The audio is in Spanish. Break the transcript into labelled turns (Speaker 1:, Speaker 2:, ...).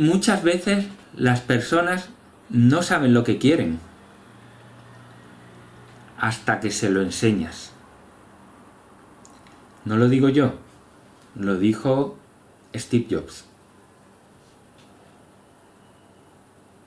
Speaker 1: muchas veces las personas no saben lo que quieren hasta que se lo enseñas. No lo digo yo, lo dijo Steve Jobs.